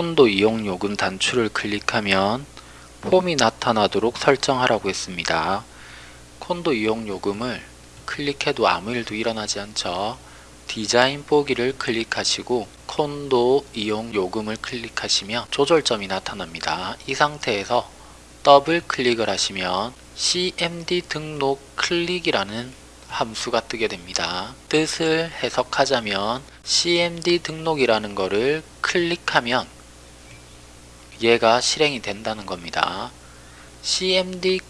콘도 이용 요금 단추를 클릭하면 폼이 나타나도록 설정하라고 했습니다. 콘도 이용 요금을 클릭해도 아무 일도 일어나지 않죠. 디자인 보기를 클릭하시고 콘도 이용 요금을 클릭하시면 조절점이 나타납니다. 이 상태에서 더블 클릭을 하시면 CMD 등록 클릭이라는 함수가 뜨게 됩니다. 뜻을 해석하자면 CMD 등록이라는 것을 클릭하면 얘가 실행이 된다는 겁니다. CMD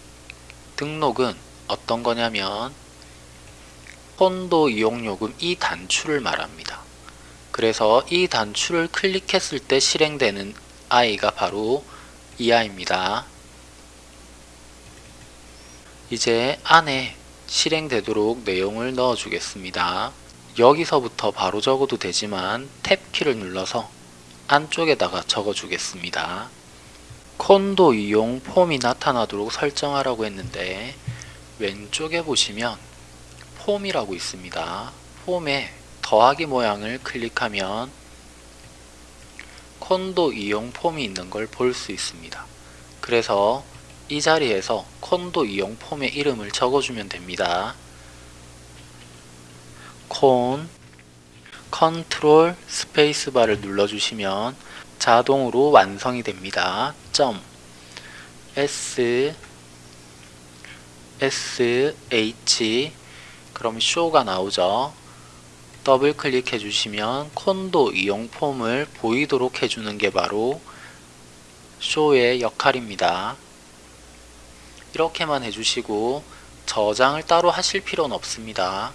등록은 어떤 거냐면 폰도 이용요금 이 단추를 말합니다. 그래서 이 단추를 클릭했을 때 실행되는 아이가 바로 이 아이입니다. 이제 안에 실행되도록 내용을 넣어 주겠습니다. 여기서부터 바로 적어도 되지만 탭키를 눌러서 안쪽에다가 적어 주겠습니다. 콘도 이용 폼이 나타나도록 설정하라고 했는데 왼쪽에 보시면 폼이라고 있습니다. 폼에 더하기 모양을 클릭하면 콘도 이용 폼이 있는 걸 볼 수 있습니다. 그래서 이 자리에서 콘도 이용 폼의 이름을 적어주면 됩니다. 콘 컨트롤 스페이스바를 눌러주시면 자동으로 완성이 됩니다. 점 S S H 그럼 쇼가 나오죠. 더블 클릭해 주시면 콘도 이용 폼을 보이도록 해주는 게 바로 쇼의 역할입니다. 이렇게만 해주시고 저장을 따로 하실 필요는 없습니다.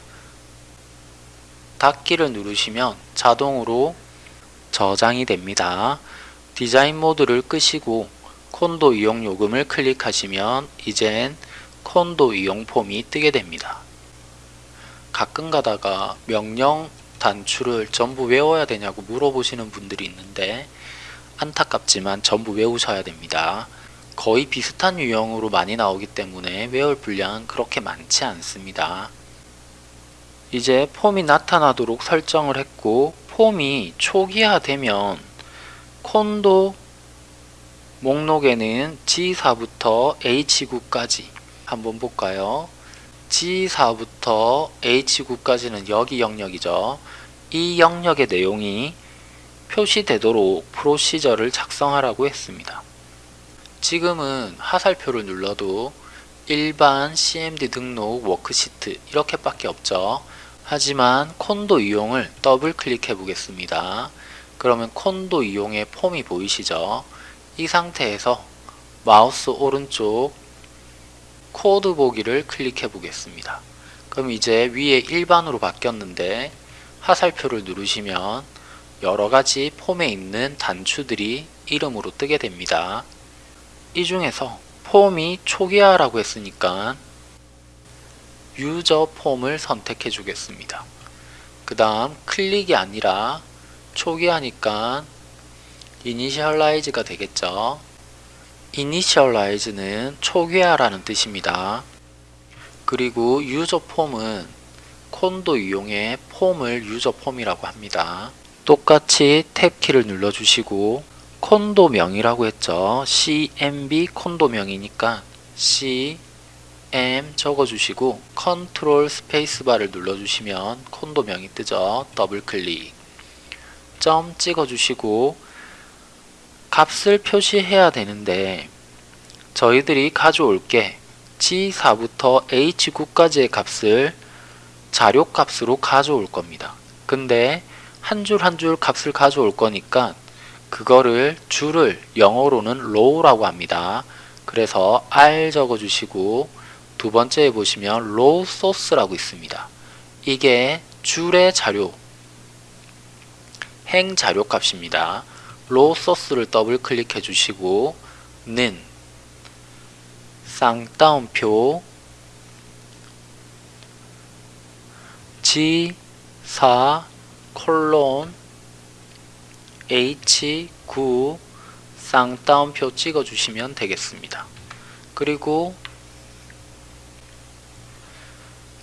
닫기를 누르시면 자동으로 저장이 됩니다. 디자인 모드를 끄시고 콘도 이용 요금을 클릭하시면 이젠 콘도 이용 폼이 뜨게 됩니다. 가끔 가다가 명령 단추를 전부 외워야 되냐고 물어보시는 분들이 있는데 안타깝지만 전부 외우셔야 됩니다. 거의 비슷한 유형으로 많이 나오기 때문에 외울 분량은 그렇게 많지 않습니다. 이제 폼이 나타나도록 설정을 했고 폼이 초기화되면 콘도 목록에는 G4부터 H9까지 한번 볼까요? G4부터 H9까지는 여기 영역이죠. 이 영역의 내용이 표시되도록 procedure를 작성하라고 했습니다. 지금은 화살표를 눌러도 일반 CMD 등록 worksheet 이렇게밖에 없죠. 하지만 콘도 이용을 더블 클릭해 보겠습니다. 그러면 콘도 이용의 폼이 보이시죠? 이 상태에서 마우스 오른쪽 코드 보기를 클릭해 보겠습니다. 그럼 이제 위에 일반으로 바뀌었는데 화살표를 누르시면 여러가지 폼에 있는 단추들이 이름으로 뜨게 됩니다. 이 중에서 폼이 초기화라고 했으니까 유저 폼을 선택해 주겠습니다. 그 다음 클릭이 아니라 초기화니까 이니셜라이즈가 되겠죠. 이니셜라이즈는 초기화라는 뜻입니다. 그리고 user form은 콘도 이용의 폼을 user form이라고 합니다. 똑같이 탭키를 눌러주시고 콘도명이라고 했죠. CMB 콘도명이니까 C M 적어주시고 컨트롤 스페이스바를 눌러주시면 콘도명이 뜨죠. 더블 클릭 점 찍어주시고 값을 표시해야 되는데 저희들이 가져올 게 G4부터 H9까지의 값을 자료값으로 가져올 겁니다. 근데 한 줄 한 줄 값을 가져올 거니까 그거를 줄을 영어로는 row라고 합니다. 그래서 R 적어주시고 두 번째에 보시면 row source라고 있습니다. 이게 줄의 자료, 행 자료 값입니다. row source를 더블 클릭해 주시고 는 쌍따옴표 G4 콜론 H9 쌍따옴표 찍어주시면 되겠습니다. 그리고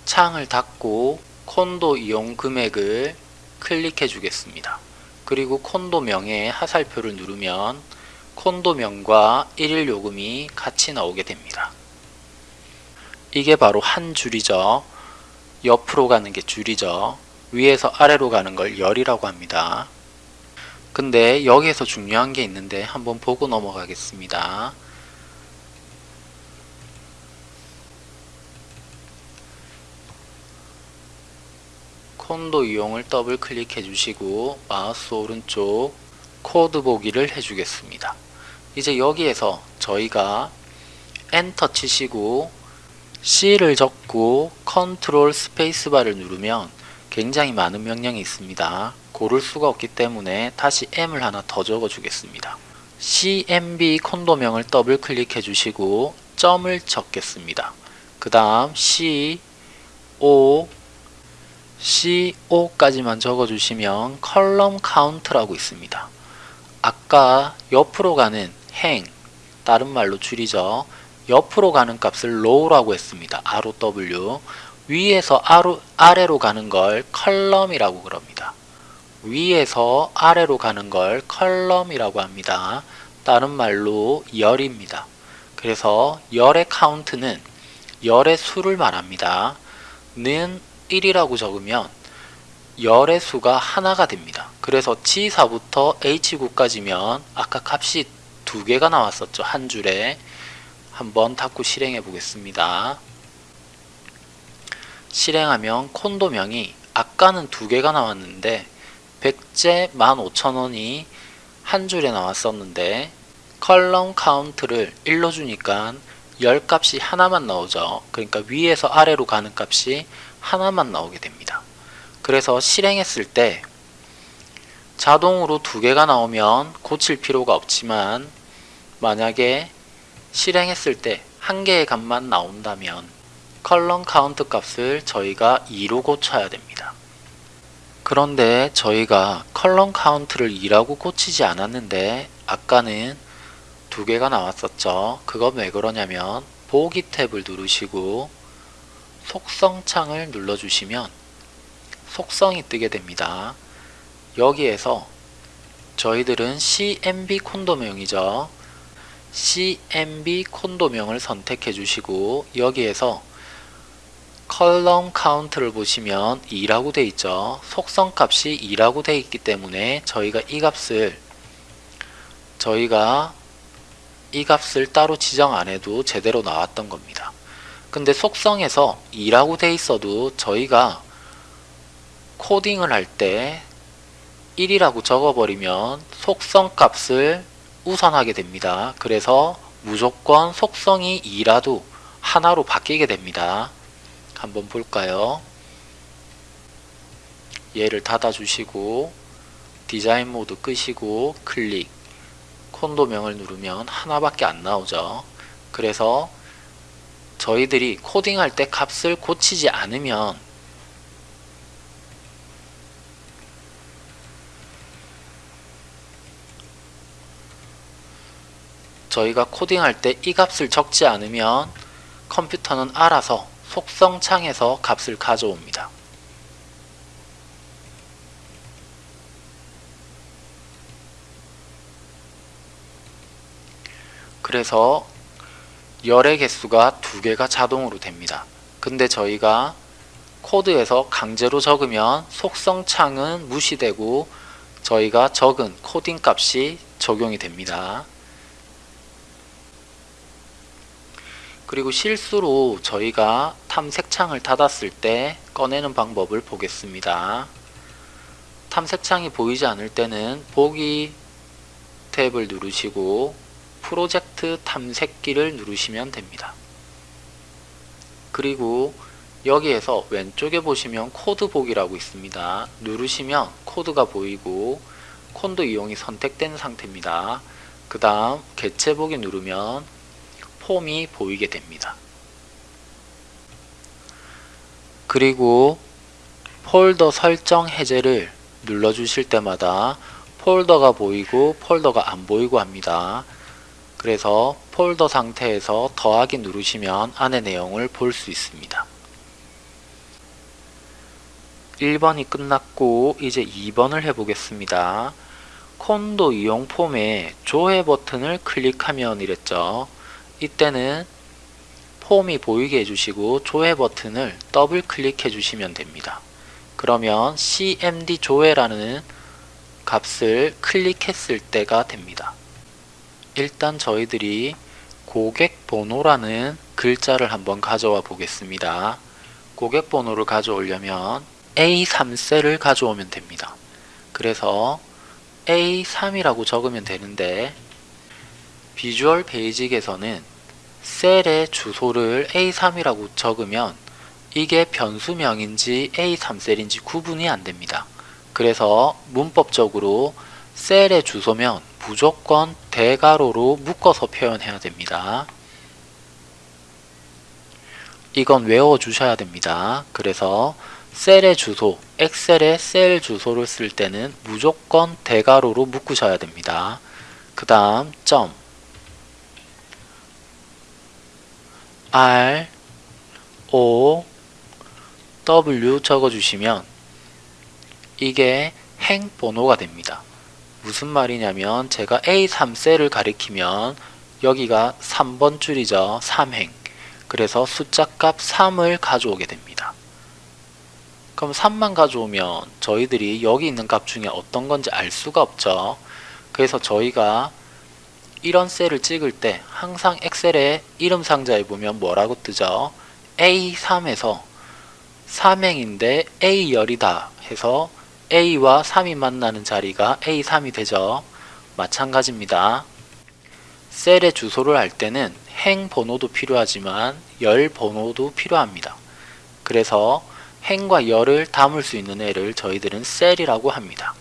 창을 닫고 콘도 이용 금액을 클릭해 주겠습니다. 그리고 콘도명의 하살표를 누르면 콘도명과 일일 요금이 같이 나오게 됩니다. 이게 바로 한 줄이죠. 옆으로 가는 게 줄이죠. 위에서 아래로 가는 걸 열이라고 합니다. 근데 여기에서 중요한 게 있는데 한번 보고 넘어가겠습니다. 콘도 이용을 더블 클릭해 주시고 마우스 오른쪽 코드 보기를 해주겠습니다. 이제 여기에서 저희가 엔터 치시고 C를 적고 컨트롤 스페이스바를 누르면 굉장히 많은 명령이 있습니다. 고를 수가 없기 때문에 다시 M을 하나 더 적어 주겠습니다. CMB 콘도명을 더블 클릭해 주시고 점을 적겠습니다. 그 다음 C, O, CO 까지만 적어주시면 column count라고 있습니다. 아까 옆으로 가는 행, 다른 말로 줄이죠. 옆으로 가는 값을 row라고 했습니다. ROW. 위에서 아래로 가는 걸 column이라고 그럽니다. 위에서 아래로 가는 걸 column이라고 합니다. 다른 말로 열입니다. 그래서 열의 카운트는 열의 수를 말합니다. 는 1이라고 적으면 열의 수가 하나가 됩니다. 그래서 G4부터 H9까지면 아까 값이 두 개가 나왔었죠. 한 줄에 한번 닫고 실행해 보겠습니다. 실행하면 콘도명이 아까는 두 개가 나왔는데 백제 15,000원이 한 줄에 나왔었는데 column count를 1로 주니까 열 값이 하나만 나오죠. 그러니까 위에서 아래로 가는 값이 하나만 나오게 됩니다. 그래서 실행했을 때 자동으로 두 개가 나오면 고칠 필요가 없지만 만약에 실행했을 때 한 개의 값만 나온다면 column count 값을 저희가 2로 고쳐야 됩니다. 그런데 저희가 column count를 2라고 고치지 않았는데 아까는 두 개가 나왔었죠. 그건 왜 그러냐면 보기 탭을 누르시고 속성 창을 눌러주시면 속성이 뜨게 됩니다. 여기에서 저희들은 CMB 콘도명이죠. CMB 콘도명을 선택해 주시고 여기에서 column count를 보시면 2라고 되어 있죠. 속성 값이 2라고 되어 있기 때문에 저희가 이 값을 저희가 이 값을 따로 지정 안 해도 제대로 나왔던 겁니다. 근데 속성에서 2라고 돼 있어도 저희가 코딩을 할 때 1이라고 적어버리면 속성 값을 우선하게 됩니다. 그래서 무조건 속성이 2라도 하나로 바뀌게 됩니다. 한번 볼까요? 얘를 닫아주시고 디자인 모드 끄시고 클릭 콘도명을 누르면 하나밖에 안 나오죠. 그래서 저희들이 코딩할 때 값을 고치지 않으면 저희가 코딩할 때 이 값을 적지 않으면 컴퓨터는 알아서 속성 창에서 값을 가져옵니다. 그래서 열의 개수가 두 개가 자동으로 됩니다. 근데 저희가 코드에서 강제로 적으면 속성 창은 무시되고 저희가 적은 코딩 값이 적용이 됩니다. 그리고 실수로 저희가 탐색창을 닫았을 때 꺼내는 방법을 보겠습니다. 탐색창이 보이지 않을 때는 보기 탭을 누르시고 프로젝트 탐색기를 누르시면 됩니다. 그리고 여기에서 왼쪽에 보시면 코드 보기라고 있습니다. 누르시면 코드가 보이고 콘도 이용이 선택된 상태입니다. 그 다음 개체 보기 누르면 폼이 보이게 됩니다. 그리고 폴더 설정 해제를 눌러 주실 때마다 폴더가 보이고 폴더가 안 보이고 합니다. 그래서 폴더 상태에서 더하기 누르시면 안의 내용을 볼 수 있습니다. 1번이 끝났고 이제 2번을 해보겠습니다. 콘도 이용 폼에 조회 버튼을 클릭하면 이랬죠. 이때는 폼이 보이게 해주시고 조회 버튼을 더블 클릭해 주시면 됩니다. 그러면 cmd 조회라는 값을 클릭했을 때가 됩니다. 일단 저희들이 고객 번호라는 글자를 한번 가져와 보겠습니다. 고객 번호를 가져오려면 A3셀을 가져오면 됩니다. 그래서 A3이라고 적으면 되는데 비주얼 베이직에서는 셀의 주소를 A3이라고 적으면 이게 변수명인지 A3셀인지 구분이 안됩니다. 그래서 문법적으로 셀의 주소면 무조건 대가로로 묶어서 표현해야 됩니다. 이건 외워주셔야 됩니다. 그래서 셀의 주소, 엑셀의 셀 주소를 쓸 때는 무조건 대가로로 묶으셔야 됩니다. 그 다음 점 R O W 적어주시면 이게 행 번호가 됩니다. 무슨 말이냐면 제가 A3셀을 가리키면 여기가 3번 줄이죠. 3행. 그래서 숫자값 3을 가져오게 됩니다. 그럼 3만 가져오면 저희들이 여기 있는 값 중에 어떤 건지 알 수가 없죠. 그래서 저희가 이런 셀을 찍을 때 항상 엑셀의 이름 상자에 보면 뭐라고 뜨죠? A3에서 3행인데 A열이다 해서 A와 3이 만나는 자리가 A3이 되죠. 마찬가지입니다. 셀의 주소를 알 때는 행 번호도 필요하지만 열 번호도 필요합니다. 그래서 행과 열을 담을 수 있는 애를 저희들은 셀이라고 합니다.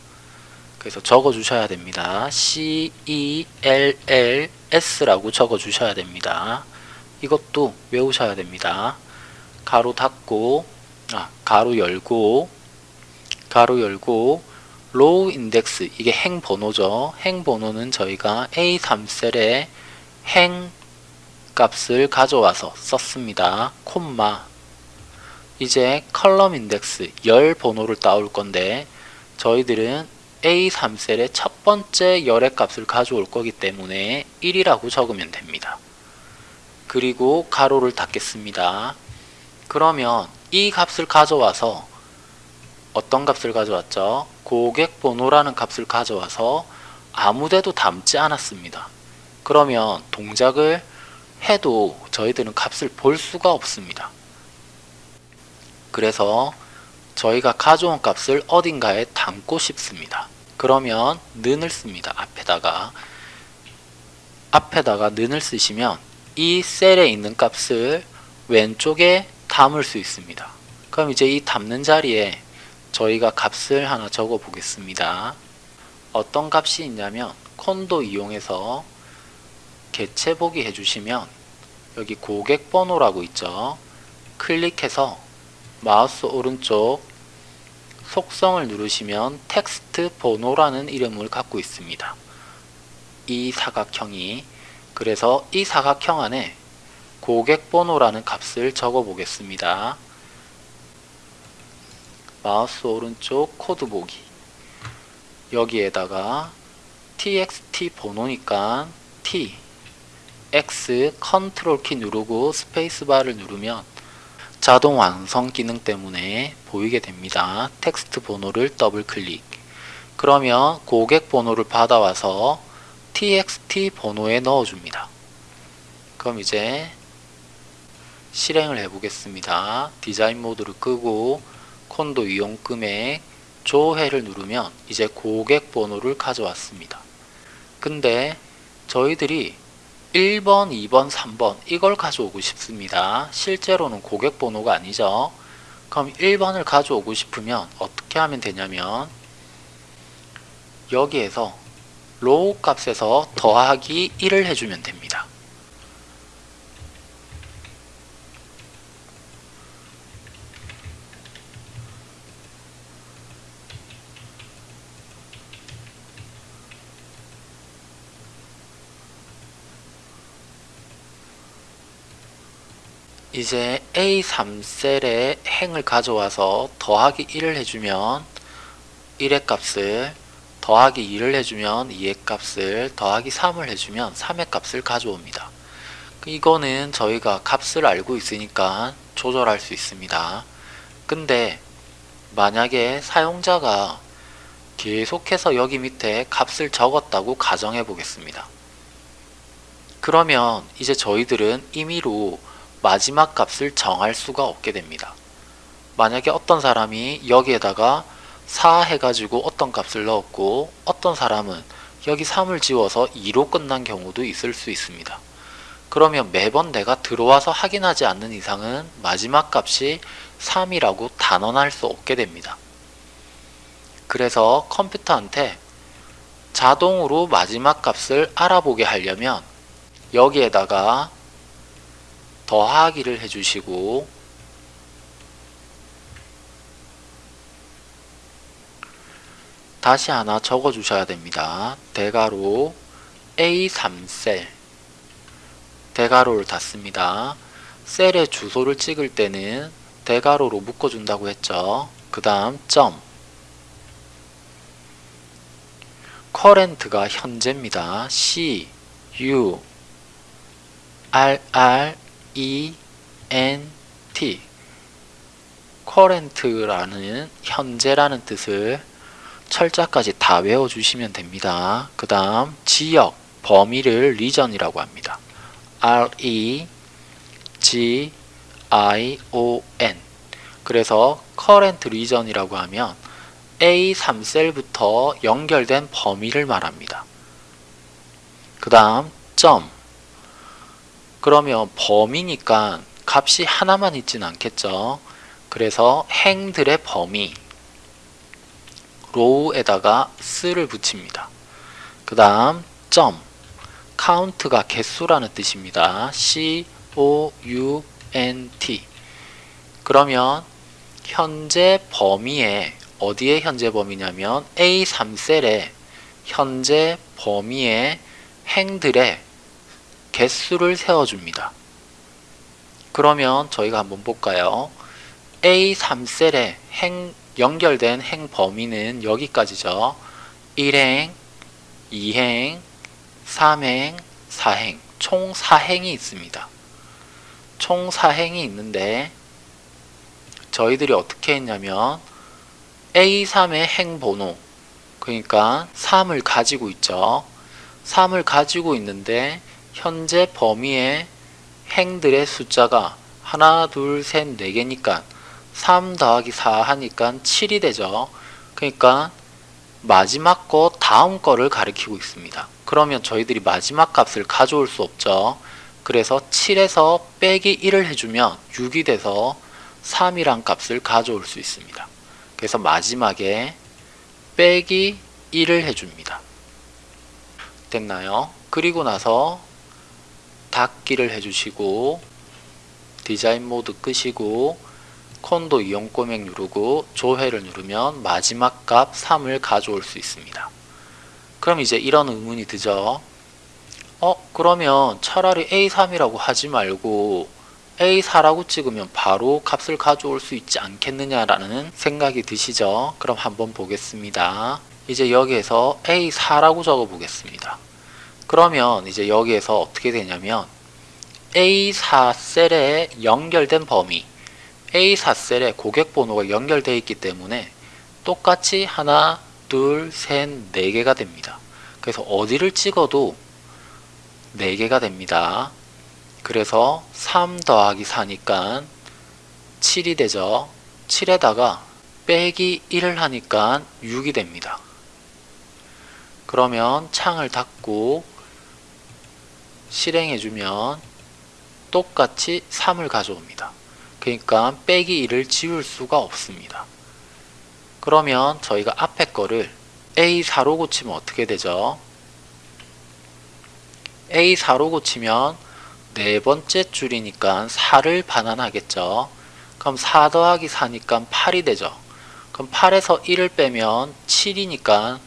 그래서 적어 주셔야 됩니다. C, E, L, L, S라고 적어 주셔야 됩니다. 이것도 외우셔야 됩니다. 가로 닫고, 아, 가로 열고, 가로 열고, row index, 이게 행 번호죠. 행 번호는 저희가 A3셀에 행 값을 가져와서 썼습니다. 콤마. 이제 column index, 열 번호를 따올 건데, 저희들은 A3셀의 첫 번째 열의 값을 가져올 거기 때문에 1이라고 적으면 됩니다. 그리고 가로를 닫겠습니다. 그러면 이 값을 가져와서 어떤 값을 가져왔죠? 고객 번호라는 값을 가져와서 아무데도 담지 않았습니다. 그러면 동작을 해도 저희들은 값을 볼 수가 없습니다. 그래서 저희가 가져온 값을 어딘가에 담고 싶습니다. 그러면 는을 씁니다. 앞에다가 앞에다가 는을 쓰시면 이 셀에 있는 값을 왼쪽에 담을 수 있습니다. 그럼 이제 이 담는 자리에 저희가 값을 하나 적어 보겠습니다. 어떤 값이 있냐면 콘도 이용해서 개체 보기 해주시면 여기 고객 번호라고 있죠. 클릭해서 마우스 오른쪽 속성을 누르시면 텍스트 번호라는 이름을 갖고 있습니다. 이 사각형이 그래서 이 사각형 안에 고객 번호라는 값을 적어 보겠습니다. 마우스 오른쪽 코드 보기 여기에다가 txt 번호니까 t x 컨트롤 키 누르고 스페이스바를 누르면 자동 완성 기능 때문에 보이게 됩니다. 텍스트 번호를 더블 클릭 그러면 고객 번호를 받아와서 txt 번호에 넣어줍니다. 그럼 이제 실행을 해보겠습니다. 디자인 모드를 끄고 콘도 이용 금액 조회를 누르면 이제 고객 번호를 가져왔습니다. 근데 저희들이 1번, 2번, 3번 이걸 가져오고 싶습니다. 실제로는 고객 번호가 아니죠. 그럼 1번을 가져오고 싶으면 어떻게 하면 되냐면 여기에서 로우 값에서 더하기 1을 해주면 됩니다. 이제 A3셀에 행을 가져와서 더하기 1을 해주면 1의 값을 더하기 2를 해주면 2의 값을 더하기 3을 해주면 3의 값을 가져옵니다. 이거는 저희가 값을 알고 있으니까 조절할 수 있습니다. 근데 만약에 사용자가 계속해서 여기 밑에 값을 적었다고 가정해 보겠습니다. 그러면 이제 저희들은 임의로 마지막 값을 정할 수가 없게 됩니다. 만약에 어떤 사람이 여기에다가 4 해가지고 어떤 값을 넣었고 어떤 사람은 여기 3을 지워서 2로 끝난 경우도 있을 수 있습니다. 그러면 매번 내가 들어와서 확인하지 않는 이상은 마지막 값이 3이라고 단언할 수 없게 됩니다. 그래서 컴퓨터한테 자동으로 마지막 값을 알아보게 하려면 여기에다가 더하기를 해주시고 다시 하나 적어 주셔야 됩니다. 대괄호 A3셀 대괄호를 닫습니다. 셀의 주소를 찍을 때는 대괄호로 묶어준다고 했죠. 그 다음 점 커렌트가 현재입니다. C, U, R, R, E, N, T 커렌트라는 현재라는 뜻을 철자까지 다 외워주시면 됩니다. 그 다음 지역, 범위를 리전이라고 합니다. R, E, G, I, O, N 그래서 current region이라고 하면 A3셀부터 연결된 범위를 말합니다. 그 다음 점 그러면 범위니까 값이 하나만 있진 않겠죠. 그래서 행들의 범위 row에다가 s를 붙입니다. 그 다음 점 count가 개수라는 뜻입니다. C O U N T 그러면 현재 범위에 어디에 현재 범위냐면 A3셀에 현재 범위의 행들의 개수를 세워줍니다. 그러면 저희가 한번 볼까요? A3셀에 행, 연결된 행 범위는 여기까지죠. 1행, 2행, 3행, 4행 총 4행이 있습니다. 총 4행이 있는데 저희들이 어떻게 했냐면 A3의 행번호 그러니까 3을 가지고 있죠. 3을 가지고 있는데 현재 범위의 행들의 숫자가 하나, 둘, 셋, 네 개니까 3 더하기 4 하니까 7이 되죠. 그러니까 마지막 거 다음 거를 가리키고 있습니다. 그러면 저희들이 마지막 값을 가져올 수 없죠. 그래서 7에서 빼기 1을 해주면 6이 돼서 3이란 값을 가져올 수 있습니다. 그래서 마지막에 빼기 1을 해줍니다. 됐나요? 그리고 나서 닫기를 해주시고 디자인 모드 끄시고 콘도 이용 꼬맥 누르고 조회를 누르면 마지막 값 3을 가져올 수 있습니다. 그럼 이제 이런 의문이 드죠. 어 그러면 차라리 A3이라고 하지 말고 A4라고 찍으면 바로 값을 가져올 수 있지 않겠느냐라는 생각이 드시죠? 그럼 한번 보겠습니다. 이제 여기에서 A4라고 적어 보겠습니다. 그러면 이제 여기에서 어떻게 되냐면 A4 셀에 연결된 범위 A4 셀에 고객 번호가 연결되어 있기 때문에 똑같이 하나, 둘, 셋, 네 개가 됩니다. 그래서 어디를 찍어도 4개가 됩니다. 그래서 3 더하기 4니까 7이 되죠. 7에다가 빼기 1을 하니까 6이 됩니다. 그러면 창을 닫고 실행해주면 똑같이 3을 가져옵니다. 그러니까 빼기 1을 지울 수가 없습니다. 그러면 저희가 앞에 거를 A4로 고치면 어떻게 되죠? A4로 고치면 네 번째 줄이니까 4를 반환하겠죠. 그럼 4 더하기 4니까 8이 되죠. 그럼 8에서 1을 빼면 7이니까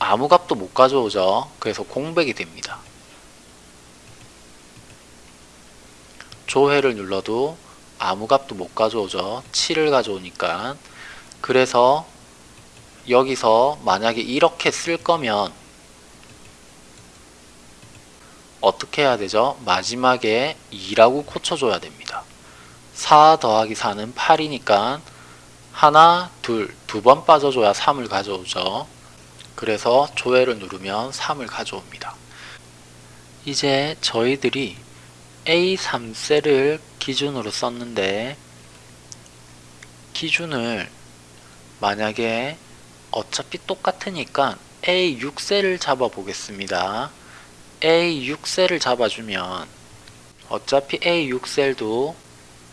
아무 값도 못 가져오죠. 그래서 공백이 됩니다. 조회를 눌러도 아무 값도 못 가져오죠. 7을 가져오니까. 그래서 여기서 만약에 이렇게 쓸 거면 어떻게 해야 되죠? 마지막에 2라고 고쳐줘야 됩니다. 4 더하기 4는 8이니까 하나, 둘, 두 번 빠져줘야 3을 가져오죠. 그래서 조회를 누르면 3을 가져옵니다. 이제 저희들이 A3셀을 기준으로 썼는데 기준을 만약에 어차피 똑같으니까 A6셀을 잡아 보겠습니다. A6셀을 잡아주면 어차피 A6셀도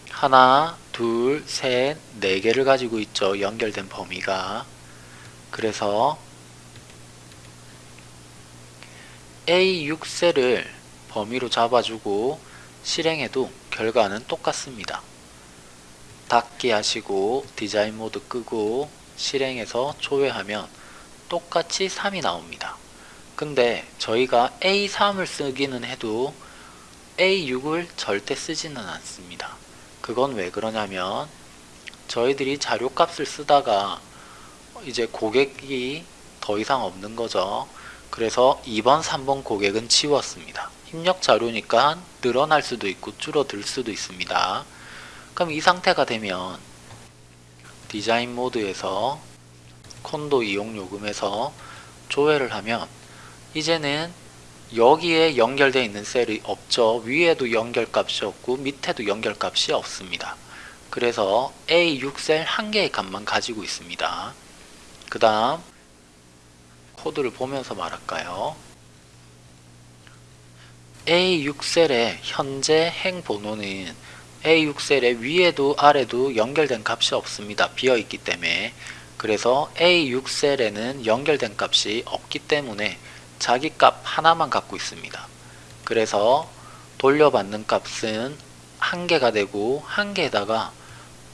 하나, 둘, 셋, 네 개를 가지고 있죠. 연결된 범위가. 그래서 A6셀을 범위로 잡아주고 실행해도 결과는 똑같습니다. 닫기 하시고 디자인 모드 끄고 실행해서 조회하면 똑같이 3이 나옵니다. 근데 저희가 A3을 쓰기는 해도 A6을 절대 쓰지는 않습니다. 그건 왜 그러냐면 저희들이 자료값을 쓰다가 이제 고객이 더 이상 없는 거죠. 그래서 2번, 3번 고객은 지웠습니다. 입력 자료니까 늘어날 수도 있고 줄어들 수도 있습니다. 그럼 이 상태가 되면 디자인 모드에서 콘도 이용 요금에서 조회를 하면 이제는 여기에 연결되어 있는 셀이 없죠. 위에도 연결값이 없고 밑에도 연결값이 없습니다. 그래서 A6셀 한 개의 값만 가지고 있습니다. 그 다음 코드를 보면서 말할까요? A6셀의 현재 행 번호는 A6셀의 위에도 아래도 연결된 값이 없습니다. 비어있기 때문에 그래서 A6셀에는 연결된 값이 없기 때문에 자기 값 하나만 갖고 있습니다. 그래서 돌려받는 값은 한 개가 되고 한 개에다가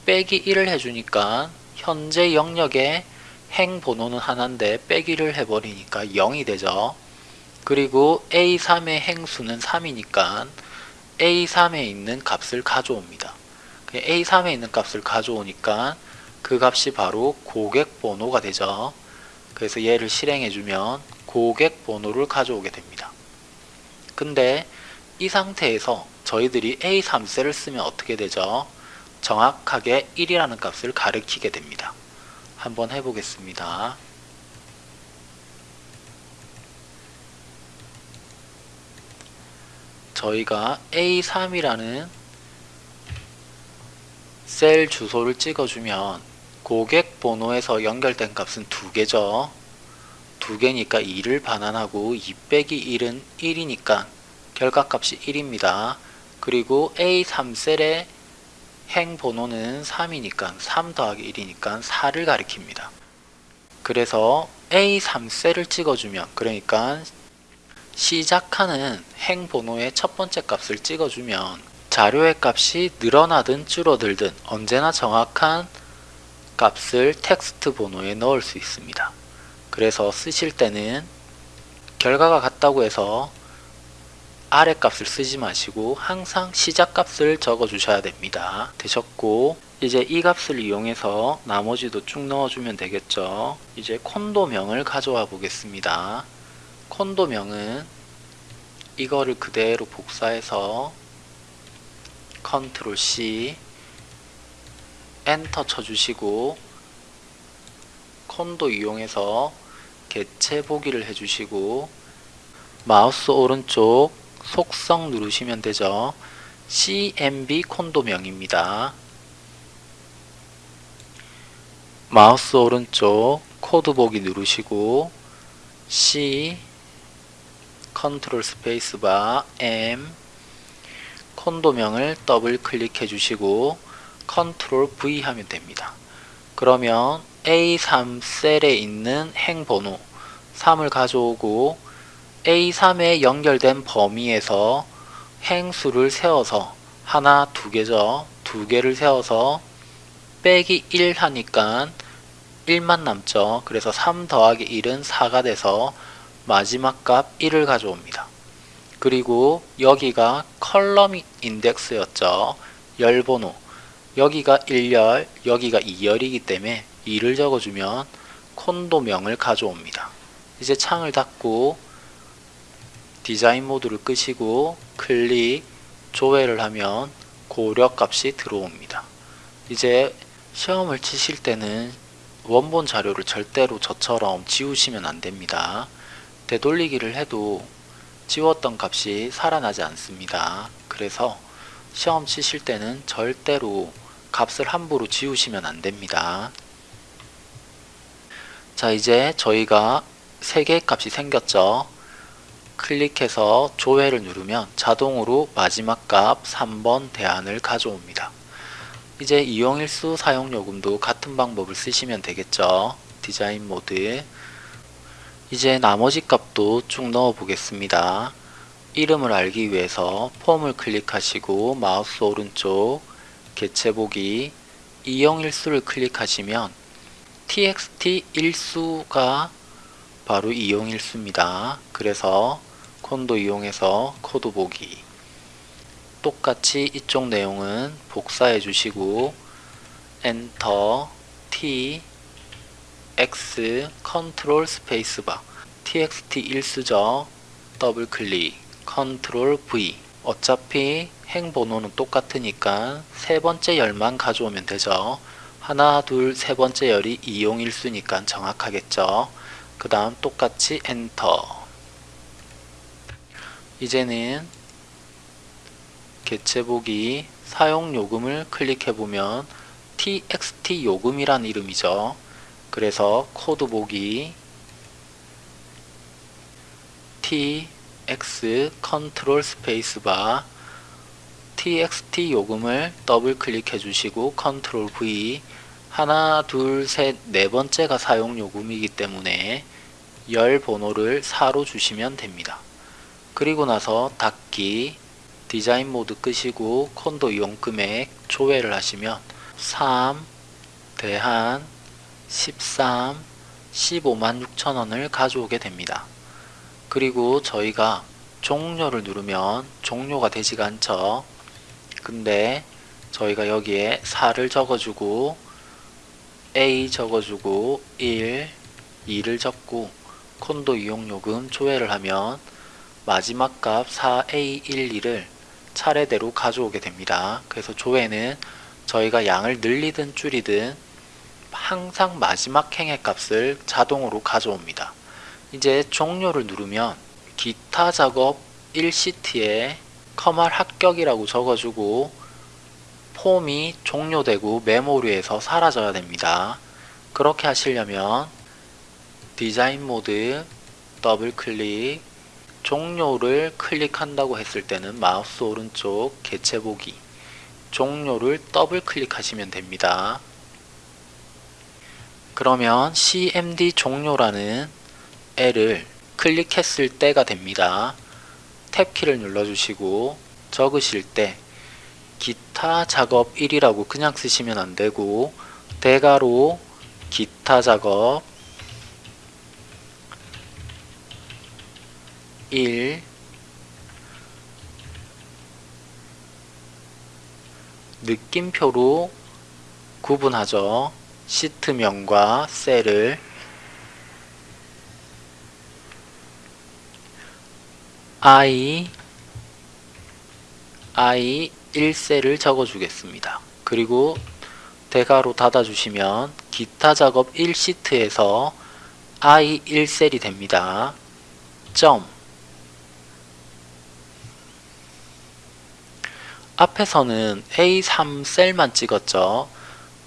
빼기 1을 해주니까 현재 영역의 행 번호는 하나인데 빼기를 해버리니까 0이 되죠. 그리고 A3의 행수는 3이니까 A3에 있는 값을 가져옵니다. A3에 있는 값을 가져오니까 그 값이 바로 고객 번호가 되죠. 그래서 얘를 실행해주면 고객 번호를 가져오게 됩니다. 근데 이 상태에서 저희들이 A3셀을 쓰면 어떻게 되죠? 정확하게 1이라는 값을 가리키게 됩니다. 한번 해보겠습니다. 저희가 A3이라는 셀 주소를 찍어주면 고객 번호에서 연결된 값은 두 개죠. 두 개니까 2를 반환하고 2 빼기 1은 1이니까 결과값이 1입니다. 그리고 A3셀의 행 번호는 3이니까 3 더하기 1이니까 4를 가리킵니다. 그래서 A3셀을 찍어주면 그러니까 시작하는 행 번호의 첫 번째 값을 찍어주면 자료의 값이 늘어나든 줄어들든 언제나 정확한 값을 텍스트 번호에 넣을 수 있습니다. 그래서 쓰실 때는 결과가 같다고 해서 아래 값을 쓰지 마시고 항상 시작 값을 적어 주셔야 됩니다. 되셨고 이제 이 값을 이용해서 나머지도 쭉 넣어주면 되겠죠. 이제 콘도명을 가져와 보겠습니다. 콘도명은 이거를 그대로 복사해서 컨트롤 C 엔터 쳐주시고 콘도 이용에서 개체 보기를 해주시고 마우스 오른쪽 속성 누르시면 되죠. CMB 콘도명입니다. 마우스 오른쪽 코드 보기 누르시고 C 컨트롤 스페이스바 M 콘도명을 더블 클릭해 주시고 컨트롤 V 하면 됩니다. 그러면 A3 셀에 있는 행 번호 3을 가져오고 A3에 연결된 범위에서 행수를 세워서 하나 두 개죠. 두 개를 세워서 빼기 1 하니까 1만 남죠. 그래서 3 더하기 1은 4가 돼서 마지막 값 1을 가져옵니다. 그리고 여기가 컬럼 인덱스였죠. 열번호. 여기가 1열, 여기가 2열이기 때문에 2를 적어주면 콘도명을 가져옵니다. 이제 창을 닫고 디자인 모드를 끄시고 클릭, 조회를 하면 고려 값이 들어옵니다. 이제 시험을 치실 때는 원본 자료를 절대로 저처럼 지우시면 안 됩니다. 되돌리기를 해도 지웠던 값이 살아나지 않습니다. 그래서 시험 치실 때는 절대로 값을 함부로 지우시면 안 됩니다. 자 이제 저희가 3개의 값이 생겼죠. 클릭해서 조회를 누르면 자동으로 마지막 값 3번 대안을 가져옵니다. 이제 이용일수 사용요금도 같은 방법을 쓰시면 되겠죠. 디자인 모드 이제 나머지 값도 쭉 넣어 보겠습니다. 이름을 알기 위해서 폼을 클릭하시고 마우스 오른쪽 개체 보기 이용일수를 클릭하시면 txt 일수가 바로 이용 일수입니다. 그래서 콘도 이용에서 코드 보기 똑같이 이쪽 내용은 복사해 주시고 엔터 T X 컨트롤 스페이스바 txt 일수죠. 더블 클릭 컨트롤 V 어차피 행 번호는 똑같으니까 세 번째 열만 가져오면 되죠. 하나, 둘, 세 번째 열이 이용일수니까 정확하겠죠. 그 다음 똑같이 엔터 이제는 개체보기 사용요금을 클릭해보면 txt 요금이란 이름이죠. 그래서 코드 보기 tx 컨트롤 스페이스바 txt 요금을 더블 클릭해 주시고 컨트롤 V 하나 둘셋네 번째가 사용 요금이기 때문에 열 번호를 4로 주시면 됩니다. 그리고 나서 닫기 디자인 모드 끄시고 콘도 이용 금액 조회를 하시면 3 대한 13 15만 6천원을 가져오게 됩니다. 그리고 저희가 종료를 누르면 종료가 되지가 않죠. 근데 저희가 여기에 4를 적어주고 A 적어주고 1, 2를 적고 콘도 이용요금 조회를 하면 마지막 값 4A12를 차례대로 가져오게 됩니다. 그래서 조회는 저희가 양을 늘리든 줄이든 항상 마지막 행의 값을 자동으로 가져옵니다. 이제 종료를 누르면 기타 작업 1시트에 커말 합격이라고 적어주고 폼이 종료되고 메모리에서 사라져야 됩니다. 그렇게 하시려면 디자인 모드 더블 클릭 종료를 클릭한다고 했을 때는 마우스 오른쪽 개체 보기 종료를 더블 클릭하시면 됩니다. 그러면 cmd 종료라는 애를 클릭했을 때가 됩니다. 탭키를 눌러주시고 적으실 때 기타 작업 1이라고 그냥 쓰시면 안되고 대가로 기타 작업 1 느낌표로 구분하죠. 시트명과 셀을 i i 1셀을 적어 주겠습니다. 그리고 대괄호 닫아 주시면 기타 작업 1시트에서 i 1셀이 됩니다. 점 앞에서는 A3셀만 찍었죠.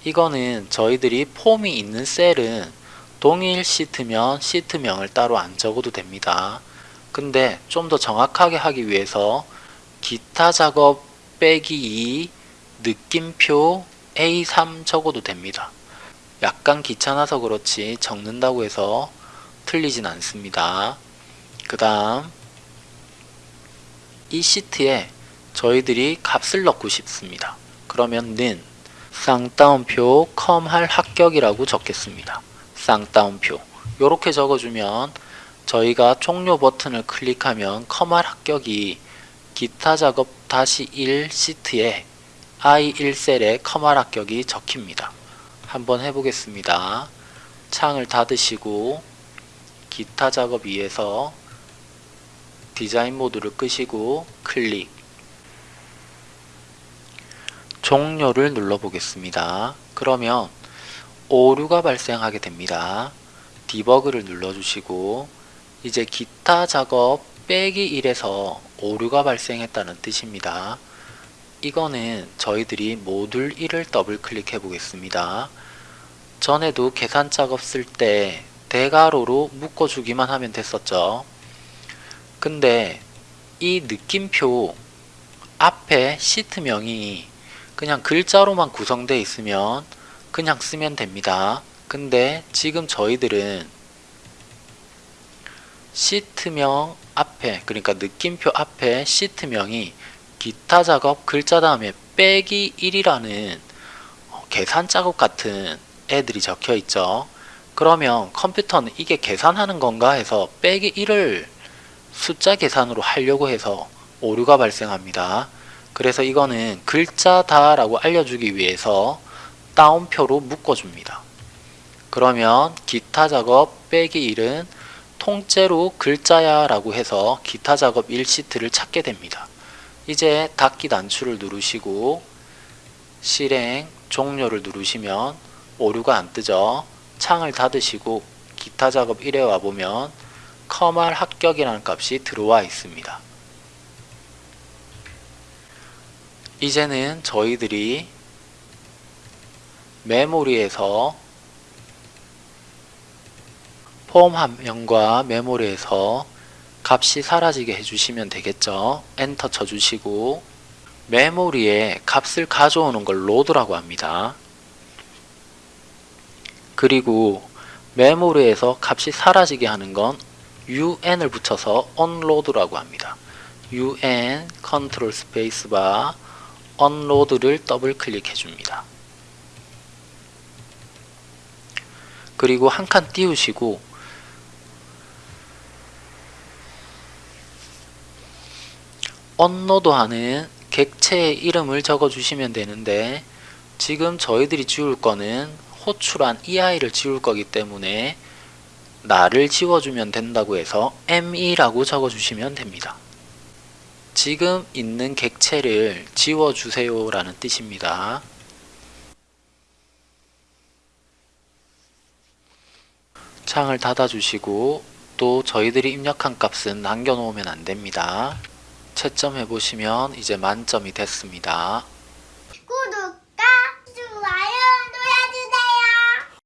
이거는 저희들이 폼이 있는 셀은 동일 시트면 시트명을 따로 안 적어도 됩니다. 근데 좀 더 정확하게 하기 위해서 기타 작업 빼기 2 느낌표 A3 적어도 됩니다. 약간 귀찮아서 그렇지 적는다고 해서 틀리진 않습니다. 그 다음 이 시트에 저희들이 값을 넣고 싶습니다. 그러면 는 쌍따옴표 컴활 합격이라고 적겠습니다. 쌍따옴표 이렇게 적어주면 저희가 종료 버튼을 클릭하면 컴활 합격이 기타 작업 다시 1 시트에 I1셀에 컴활 합격이 적힙니다. 한번 해보겠습니다. 창을 닫으시고 기타 작업 2에서 디자인 모드를 끄시고 클릭 종료를 눌러 보겠습니다. 그러면 오류가 발생하게 됩니다. 디버그를 눌러주시고 이제 기타 작업 빼기 1에서 오류가 발생했다는 뜻입니다. 이거는 저희들이 모듈 1을 더블 클릭해 보겠습니다. 전에도 계산 작업 쓸 때 대괄호로 묶어주기만 하면 됐었죠. 근데 이 느낌표 앞에 시트명이 그냥 글자로만 구성되어 있으면 그냥 쓰면 됩니다. 근데 지금 저희들은 시트명 앞에 그러니까 느낌표 앞에 시트명이 기타 작업 글자 다음에 빼기 1이라는 어, 계산 작업 같은 애들이 적혀 있죠. 그러면 컴퓨터는 이게 계산하는 건가 해서 빼기 1을 숫자 계산으로 하려고 해서 오류가 발생합니다. 그래서 이거는 글자다 라고 알려주기 위해서 따옴표로 묶어줍니다. 그러면 기타 작업 빼기 1은 통째로 글자야 라고 해서 기타 작업 1시트를 찾게 됩니다. 이제 닫기 단추를 누르시고 실행 종료를 누르시면 오류가 안 뜨죠. 창을 닫으시고 기타 작업 1에 와보면 컴활 합격이라는 값이 들어와 있습니다. 이제는 저희들이 메모리에서 폼 화면과 메모리에서 값이 사라지게 해주시면 되겠죠. 엔터 쳐주시고 메모리에 값을 가져오는 걸 load라고 합니다. 그리고 메모리에서 값이 사라지게 하는 건 un을 붙여서 unload라고 합니다. un 컨트롤 스페이스바 unload를 더블 클릭해 줍니다. 그리고 한 칸 띄우시고 unload하는 객체의 이름을 적어 주시면 되는데 지금 저희들이 지울 거는 호출한 이 아이를 지울 거기 때문에 나를 지워주면 된다고 해서 me라고 적어 주시면 됩니다. 지금 있는 객체를 지워주세요 라는 뜻입니다. 창을 닫아주시고 또 저희들이 입력한 값은 남겨놓으면 안됩니다. 채점해 보시면 이제 만점이 됐습니다.